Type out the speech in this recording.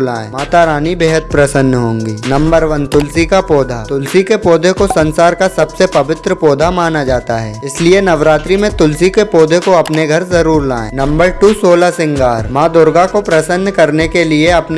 लाएँ माता रानी बेहद प्रसन्न होंगी। नंबर वन, तुलसी का पौधा। तुलसी के पौधे को संसार का सबसे पवित्र पौधा माना जाता है। इसलिए नवरात्रि में तुलसी के पौधे को अपने घर ज़रूर लाएँ। नंबर टू, सोलह सिंगार। माँ दुर्गा को प्रसन्न करने के लिए अपने